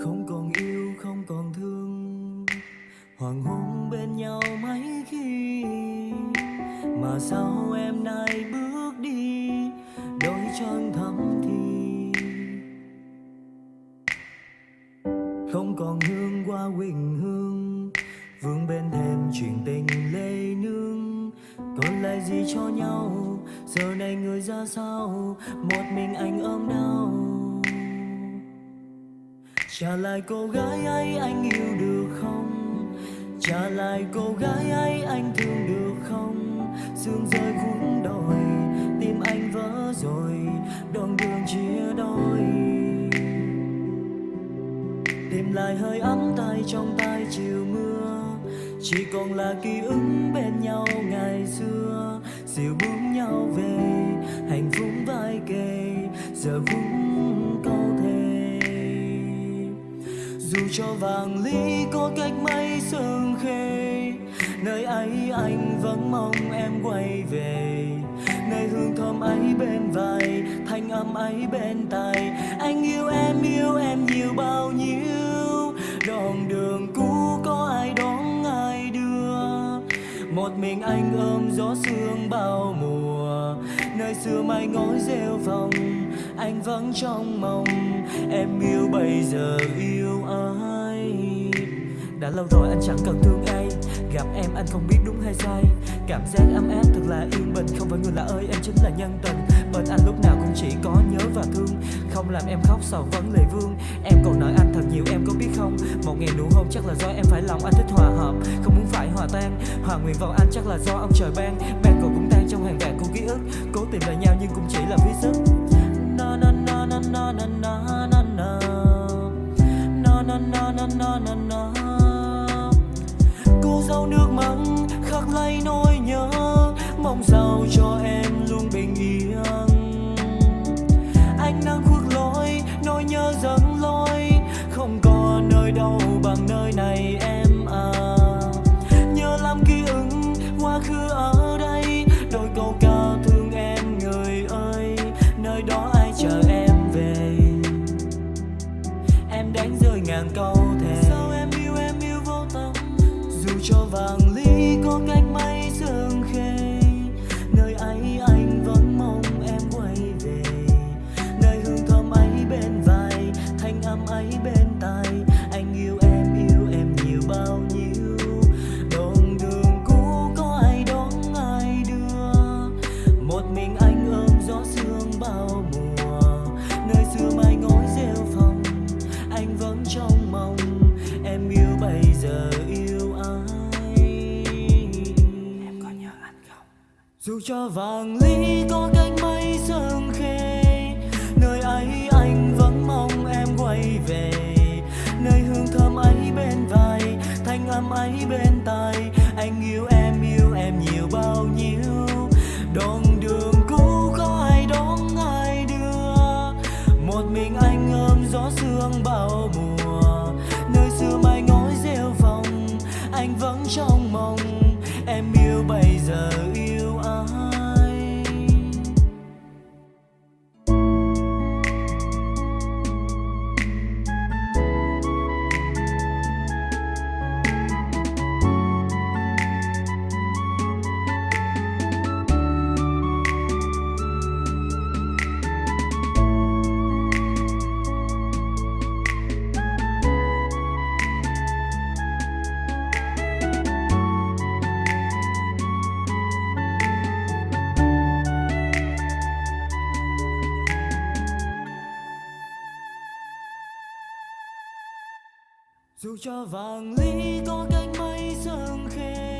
không còn yêu, không còn thương. Hoàng hôn bên nhau mấy khi mà sao em nay bước đi, đôi chân thắm thì không còn hương qua quỳnh hương, vương bên thềm chuyện tình lê nương. Còn lại gì cho nhau, giờ này người ra sao? Một mình anh ôm đau trả lại cô gái ấy anh yêu được không? Trả lại cô gái ấy anh thương được không? Sương rơi cuốn đồi, tim anh vỡ rồi, đoạn đường chia đôi. Tìm lại hơi ấm tay trong tay chiều mưa, chỉ còn là ký ức bên nhau ngày xưa. Dìu bước nhau về, hạnh phúc vai kề, giờ cũng dù cho vàng lý có cách mấy sương khê, nơi ấy anh vẫn mong em quay về. Nơi hương thơm ấy bên vai, thanh âm ấy bên tai, anh yêu em yêu em nhiều bao nhiêu. Đoạn đường cũ có ai đón ai đưa, một mình anh ôm gió sương bao mùa ngày xưa mai ngói rêu phòng anh vẫn trong mong em yêu bây giờ yêu ai? Đã lâu rồi anh chẳng cần thương ai. Gặp em anh không biết đúng hay sai. Cảm giác ấm áp thật là yên bình. Không phải người lạ ơi, em chính là nhân tình. Bên anh lúc nào cũng chỉ có nhớ và thương. Không làm em khóc sầu vấn lệ vương. Em còn nợ anh thật nhiều, em có biết không? Một ngày nụ hôn chắc là do em phải lòng anh thích hòa hợp. Không muốn phải hòa tan. Hòa nguyện vào anh chắc là do ông trời ban. Ban cầu cũng trong hàng vạn cô ký ức Cố tìm lại nhau nhưng cũng chỉ là phí sức No no no no no no no no no No no no no no no no cô dâu nước mắt khắc lấy nỗi nhớ mong sao cho em em đánh rơi ngàn câu thề. Sao em yêu em yêu vô tâm? Dù cho vàng ly có cách mấy sương khê, nơi ấy anh dù cho vàng lý có cách mấy sương khê, nơi ấy anh vẫn mong em quay về. Nơi hương thơm ấy bên vai, thanh âm ấy bên tai, anh yêu em yêu em nhiều bao nhiêu. Đoạn đường cũ có ai đón ai đưa, một mình anh ôm gió sương bao mùa. Nơi xưa mai ngói rêu phòng anh vẫn trong dù cho vàng ly có cách mấy sương khê